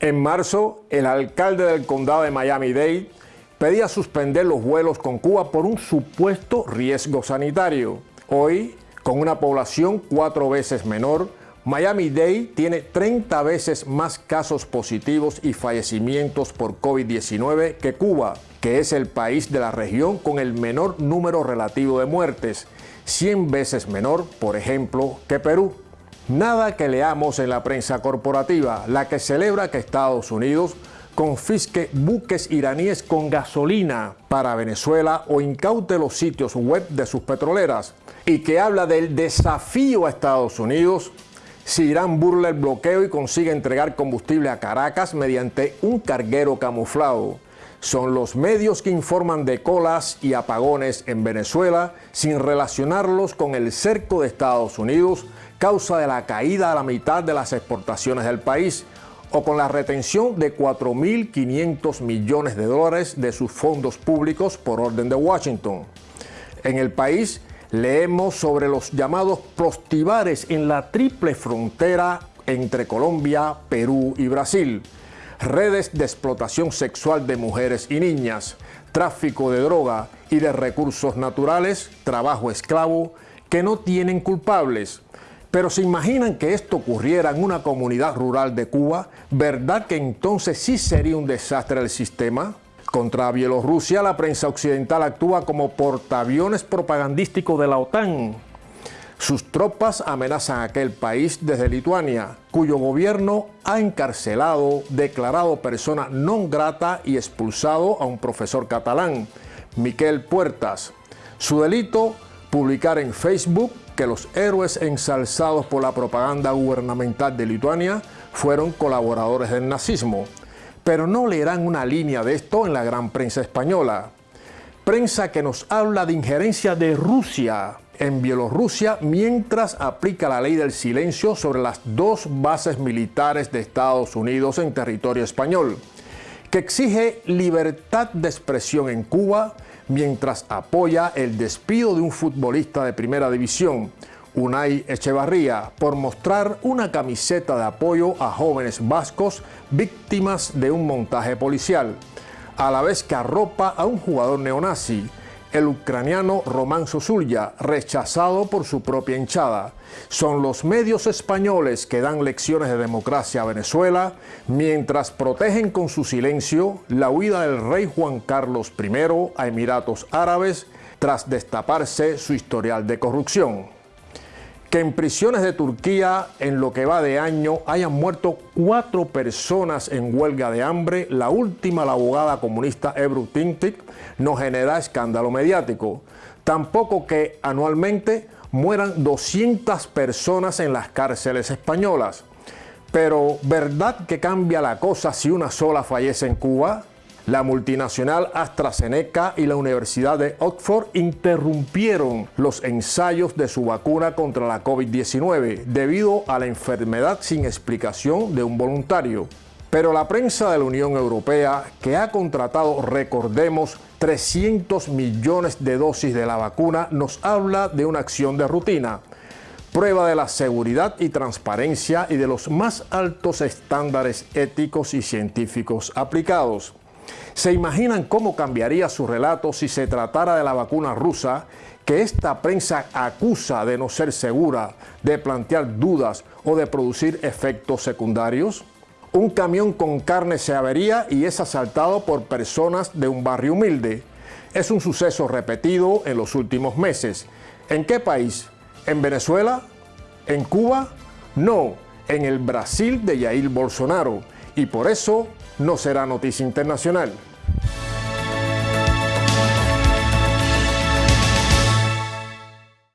En marzo, el alcalde del condado de Miami-Dade pedía suspender los vuelos con Cuba por un supuesto riesgo sanitario. Hoy, con una población cuatro veces menor, Miami-Dade tiene 30 veces más casos positivos y fallecimientos por COVID-19 que Cuba, que es el país de la región con el menor número relativo de muertes, 100 veces menor, por ejemplo, que Perú. Nada que leamos en la prensa corporativa, la que celebra que Estados Unidos confisque buques iraníes con gasolina para Venezuela o incaute los sitios web de sus petroleras y que habla del desafío a Estados Unidos si Irán burla el bloqueo y consigue entregar combustible a Caracas mediante un carguero camuflado. Son los medios que informan de colas y apagones en Venezuela sin relacionarlos con el cerco de Estados Unidos, causa de la caída a la mitad de las exportaciones del país, o con la retención de 4.500 millones de dólares de sus fondos públicos por orden de Washington. En el país, leemos sobre los llamados prostibares en la triple frontera entre Colombia, Perú y Brasil, redes de explotación sexual de mujeres y niñas, tráfico de droga y de recursos naturales, trabajo esclavo, que no tienen culpables. Pero se imaginan que esto ocurriera en una comunidad rural de Cuba, ¿verdad que entonces sí sería un desastre el sistema? Contra Bielorrusia, la prensa occidental actúa como portaaviones propagandístico de la OTAN. Sus tropas amenazan a aquel país desde Lituania, cuyo gobierno ha encarcelado, declarado persona non grata y expulsado a un profesor catalán, Miquel Puertas. Su delito, publicar en Facebook que los héroes ensalzados por la propaganda gubernamental de Lituania fueron colaboradores del nazismo pero no leerán una línea de esto en la gran prensa española. Prensa que nos habla de injerencia de Rusia en Bielorrusia mientras aplica la ley del silencio sobre las dos bases militares de Estados Unidos en territorio español, que exige libertad de expresión en Cuba mientras apoya el despido de un futbolista de primera división, Unai Echevarría por mostrar una camiseta de apoyo a jóvenes vascos víctimas de un montaje policial, a la vez que arropa a un jugador neonazi, el ucraniano Román Sosulya, rechazado por su propia hinchada. Son los medios españoles que dan lecciones de democracia a Venezuela, mientras protegen con su silencio la huida del rey Juan Carlos I a Emiratos Árabes tras destaparse su historial de corrupción que en prisiones de Turquía en lo que va de año hayan muerto cuatro personas en huelga de hambre, la última la abogada comunista Ebru Tintik, no genera escándalo mediático. Tampoco que anualmente mueran 200 personas en las cárceles españolas. Pero, ¿verdad que cambia la cosa si una sola fallece en Cuba? La multinacional AstraZeneca y la Universidad de Oxford interrumpieron los ensayos de su vacuna contra la COVID-19 debido a la enfermedad sin explicación de un voluntario. Pero la prensa de la Unión Europea, que ha contratado, recordemos, 300 millones de dosis de la vacuna, nos habla de una acción de rutina, prueba de la seguridad y transparencia y de los más altos estándares éticos y científicos aplicados. ¿Se imaginan cómo cambiaría su relato si se tratara de la vacuna rusa que esta prensa acusa de no ser segura, de plantear dudas o de producir efectos secundarios? Un camión con carne se avería y es asaltado por personas de un barrio humilde. Es un suceso repetido en los últimos meses. ¿En qué país? ¿En Venezuela? ¿En Cuba? No, en el Brasil de Jair Bolsonaro. Y por eso no será noticia internacional.